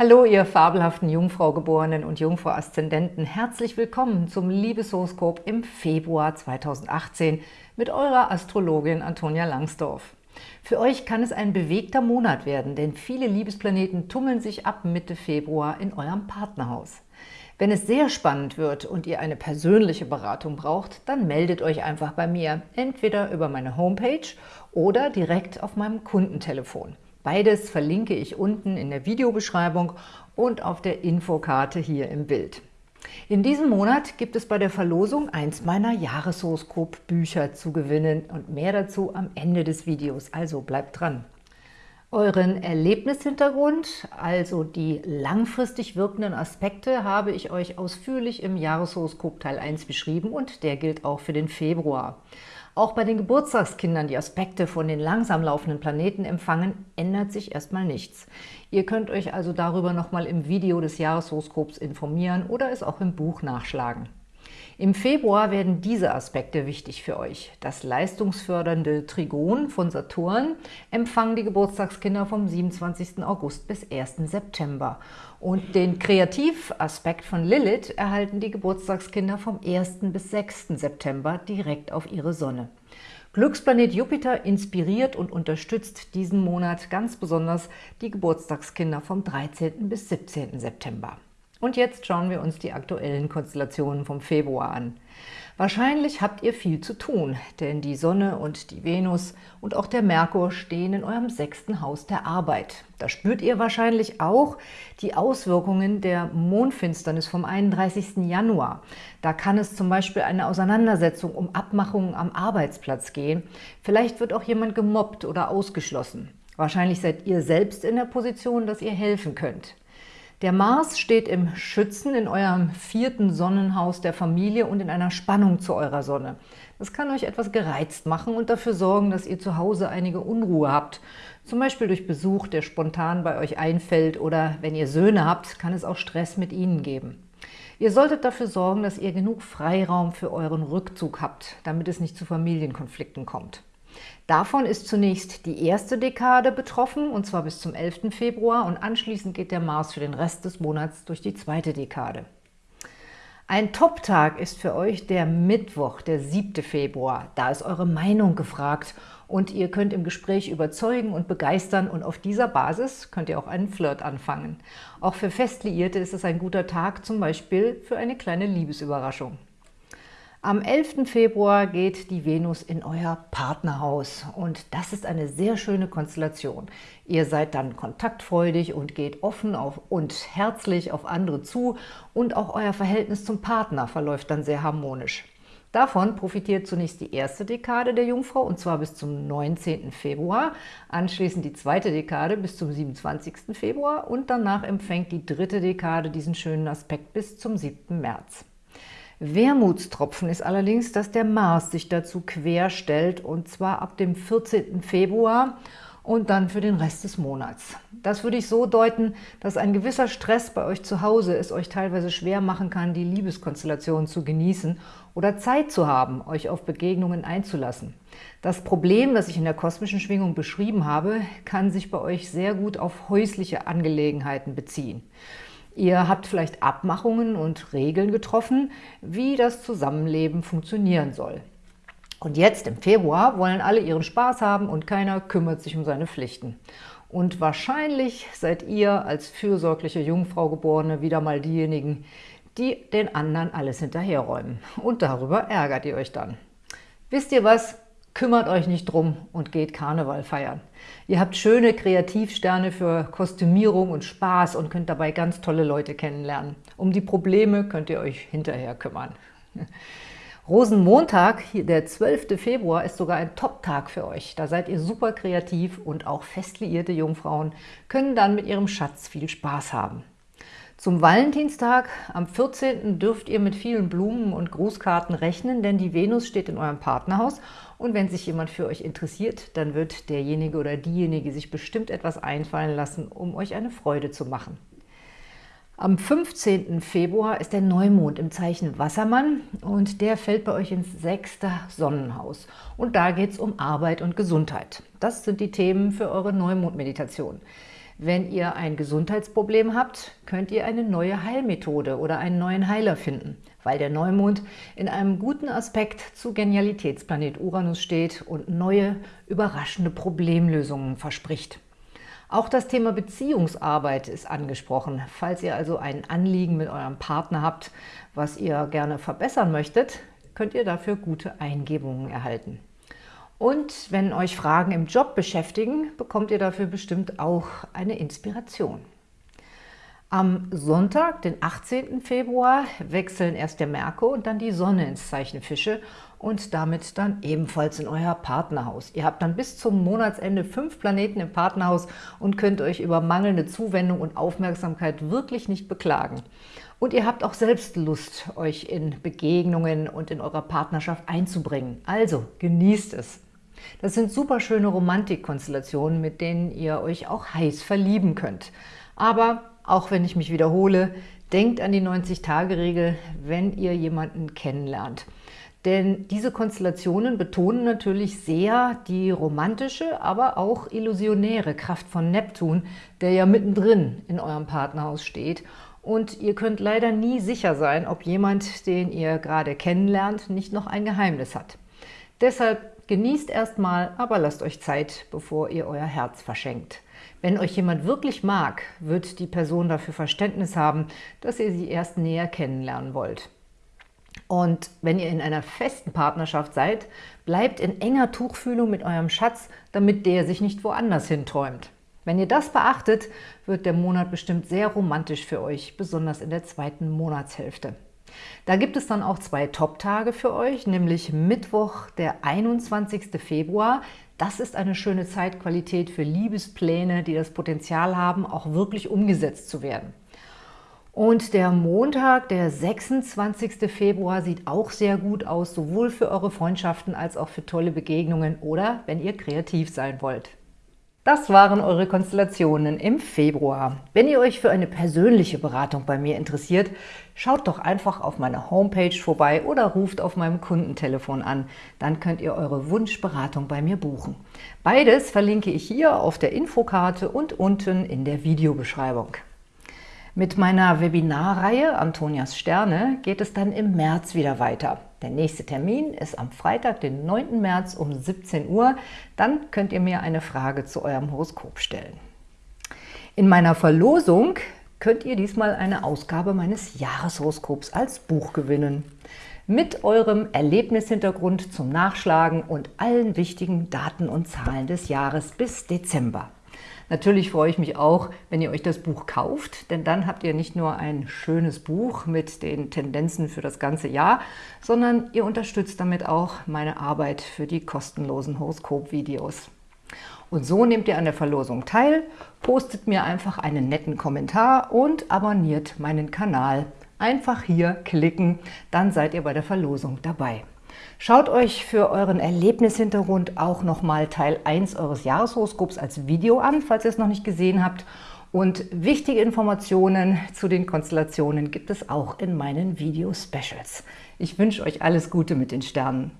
Hallo, ihr fabelhaften Jungfrau-Geborenen und Jungfrau-Aszendenten. Herzlich willkommen zum Liebeshoroskop im Februar 2018 mit eurer Astrologin Antonia Langsdorf. Für euch kann es ein bewegter Monat werden, denn viele Liebesplaneten tummeln sich ab Mitte Februar in eurem Partnerhaus. Wenn es sehr spannend wird und ihr eine persönliche Beratung braucht, dann meldet euch einfach bei mir, entweder über meine Homepage oder direkt auf meinem Kundentelefon. Beides verlinke ich unten in der Videobeschreibung und auf der Infokarte hier im Bild. In diesem Monat gibt es bei der Verlosung eins meiner Jahreshoroskop-Bücher zu gewinnen und mehr dazu am Ende des Videos, also bleibt dran. Euren Erlebnishintergrund, also die langfristig wirkenden Aspekte, habe ich euch ausführlich im Jahreshoroskop Teil 1 beschrieben und der gilt auch für den Februar. Auch bei den Geburtstagskindern, die Aspekte von den langsam laufenden Planeten empfangen, ändert sich erstmal nichts. Ihr könnt euch also darüber nochmal im Video des Jahreshoroskops informieren oder es auch im Buch nachschlagen. Im Februar werden diese Aspekte wichtig für euch. Das leistungsfördernde Trigon von Saturn empfangen die Geburtstagskinder vom 27. August bis 1. September. Und den Kreativaspekt von Lilith erhalten die Geburtstagskinder vom 1. bis 6. September direkt auf ihre Sonne. Glücksplanet Jupiter inspiriert und unterstützt diesen Monat ganz besonders die Geburtstagskinder vom 13. bis 17. September. Und jetzt schauen wir uns die aktuellen Konstellationen vom Februar an. Wahrscheinlich habt ihr viel zu tun, denn die Sonne und die Venus und auch der Merkur stehen in eurem sechsten Haus der Arbeit. Da spürt ihr wahrscheinlich auch die Auswirkungen der Mondfinsternis vom 31. Januar. Da kann es zum Beispiel eine Auseinandersetzung um Abmachungen am Arbeitsplatz gehen. Vielleicht wird auch jemand gemobbt oder ausgeschlossen. Wahrscheinlich seid ihr selbst in der Position, dass ihr helfen könnt. Der Mars steht im Schützen in eurem vierten Sonnenhaus der Familie und in einer Spannung zu eurer Sonne. Das kann euch etwas gereizt machen und dafür sorgen, dass ihr zu Hause einige Unruhe habt. Zum Beispiel durch Besuch, der spontan bei euch einfällt oder wenn ihr Söhne habt, kann es auch Stress mit ihnen geben. Ihr solltet dafür sorgen, dass ihr genug Freiraum für euren Rückzug habt, damit es nicht zu Familienkonflikten kommt. Davon ist zunächst die erste Dekade betroffen, und zwar bis zum 11. Februar, und anschließend geht der Mars für den Rest des Monats durch die zweite Dekade. Ein Top-Tag ist für euch der Mittwoch, der 7. Februar. Da ist eure Meinung gefragt und ihr könnt im Gespräch überzeugen und begeistern und auf dieser Basis könnt ihr auch einen Flirt anfangen. Auch für Festliierte ist es ein guter Tag, zum Beispiel für eine kleine Liebesüberraschung. Am 11. Februar geht die Venus in euer Partnerhaus und das ist eine sehr schöne Konstellation. Ihr seid dann kontaktfreudig und geht offen auf und herzlich auf andere zu und auch euer Verhältnis zum Partner verläuft dann sehr harmonisch. Davon profitiert zunächst die erste Dekade der Jungfrau, und zwar bis zum 19. Februar, anschließend die zweite Dekade bis zum 27. Februar und danach empfängt die dritte Dekade diesen schönen Aspekt bis zum 7. März. Wermutstropfen ist allerdings, dass der Mars sich dazu querstellt und zwar ab dem 14. Februar und dann für den Rest des Monats. Das würde ich so deuten, dass ein gewisser Stress bei euch zu Hause es euch teilweise schwer machen kann, die Liebeskonstellation zu genießen oder Zeit zu haben, euch auf Begegnungen einzulassen. Das Problem, das ich in der kosmischen Schwingung beschrieben habe, kann sich bei euch sehr gut auf häusliche Angelegenheiten beziehen. Ihr habt vielleicht Abmachungen und Regeln getroffen, wie das Zusammenleben funktionieren soll. Und jetzt im Februar wollen alle ihren Spaß haben und keiner kümmert sich um seine Pflichten. Und wahrscheinlich seid ihr als fürsorgliche Jungfrau Geborene wieder mal diejenigen, die den anderen alles hinterherräumen. Und darüber ärgert ihr euch dann. Wisst ihr was? Kümmert euch nicht drum und geht Karneval feiern. Ihr habt schöne Kreativsterne für Kostümierung und Spaß und könnt dabei ganz tolle Leute kennenlernen. Um die Probleme könnt ihr euch hinterher kümmern. Rosenmontag, der 12. Februar, ist sogar ein Top-Tag für euch. Da seid ihr super kreativ und auch fest liierte Jungfrauen können dann mit ihrem Schatz viel Spaß haben. Zum Valentinstag am 14. dürft ihr mit vielen Blumen und Grußkarten rechnen, denn die Venus steht in eurem Partnerhaus und wenn sich jemand für euch interessiert, dann wird derjenige oder diejenige sich bestimmt etwas einfallen lassen, um euch eine Freude zu machen. Am 15. Februar ist der Neumond im Zeichen Wassermann und der fällt bei euch ins sechste Sonnenhaus. Und da geht es um Arbeit und Gesundheit. Das sind die Themen für eure Neumondmeditation. Wenn ihr ein Gesundheitsproblem habt, könnt ihr eine neue Heilmethode oder einen neuen Heiler finden, weil der Neumond in einem guten Aspekt zu Genialitätsplanet Uranus steht und neue, überraschende Problemlösungen verspricht. Auch das Thema Beziehungsarbeit ist angesprochen. Falls ihr also ein Anliegen mit eurem Partner habt, was ihr gerne verbessern möchtet, könnt ihr dafür gute Eingebungen erhalten. Und wenn euch Fragen im Job beschäftigen, bekommt ihr dafür bestimmt auch eine Inspiration. Am Sonntag, den 18. Februar, wechseln erst der Merkur und dann die Sonne ins Zeichen Fische und damit dann ebenfalls in euer Partnerhaus. Ihr habt dann bis zum Monatsende fünf Planeten im Partnerhaus und könnt euch über mangelnde Zuwendung und Aufmerksamkeit wirklich nicht beklagen. Und ihr habt auch selbst Lust, euch in Begegnungen und in eurer Partnerschaft einzubringen. Also genießt es! Das sind super schöne Romantikkonstellationen, mit denen ihr euch auch heiß verlieben könnt. Aber auch wenn ich mich wiederhole, denkt an die 90-Tage-Regel, wenn ihr jemanden kennenlernt. Denn diese Konstellationen betonen natürlich sehr die romantische, aber auch illusionäre Kraft von Neptun, der ja mittendrin in eurem Partnerhaus steht. Und ihr könnt leider nie sicher sein, ob jemand, den ihr gerade kennenlernt, nicht noch ein Geheimnis hat. Deshalb Genießt erstmal, aber lasst euch Zeit, bevor ihr euer Herz verschenkt. Wenn euch jemand wirklich mag, wird die Person dafür Verständnis haben, dass ihr sie erst näher kennenlernen wollt. Und wenn ihr in einer festen Partnerschaft seid, bleibt in enger Tuchfühlung mit eurem Schatz, damit der sich nicht woanders hinträumt. Wenn ihr das beachtet, wird der Monat bestimmt sehr romantisch für euch, besonders in der zweiten Monatshälfte. Da gibt es dann auch zwei Top-Tage für euch, nämlich Mittwoch, der 21. Februar. Das ist eine schöne Zeitqualität für Liebespläne, die das Potenzial haben, auch wirklich umgesetzt zu werden. Und der Montag, der 26. Februar, sieht auch sehr gut aus, sowohl für eure Freundschaften als auch für tolle Begegnungen oder wenn ihr kreativ sein wollt. Das waren eure Konstellationen im Februar. Wenn ihr euch für eine persönliche Beratung bei mir interessiert, schaut doch einfach auf meiner Homepage vorbei oder ruft auf meinem Kundentelefon an. Dann könnt ihr eure Wunschberatung bei mir buchen. Beides verlinke ich hier auf der Infokarte und unten in der Videobeschreibung. Mit meiner Webinarreihe Antonias Sterne geht es dann im März wieder weiter. Der nächste Termin ist am Freitag, den 9. März um 17 Uhr. Dann könnt ihr mir eine Frage zu eurem Horoskop stellen. In meiner Verlosung könnt ihr diesmal eine Ausgabe meines Jahreshoroskops als Buch gewinnen. Mit eurem Erlebnishintergrund zum Nachschlagen und allen wichtigen Daten und Zahlen des Jahres bis Dezember. Natürlich freue ich mich auch, wenn ihr euch das Buch kauft, denn dann habt ihr nicht nur ein schönes Buch mit den Tendenzen für das ganze Jahr, sondern ihr unterstützt damit auch meine Arbeit für die kostenlosen Horoskop-Videos. Und so nehmt ihr an der Verlosung teil, postet mir einfach einen netten Kommentar und abonniert meinen Kanal. Einfach hier klicken, dann seid ihr bei der Verlosung dabei. Schaut euch für euren Erlebnishintergrund auch nochmal Teil 1 eures Jahreshoroskops als Video an, falls ihr es noch nicht gesehen habt. Und wichtige Informationen zu den Konstellationen gibt es auch in meinen Video-Specials. Ich wünsche euch alles Gute mit den Sternen.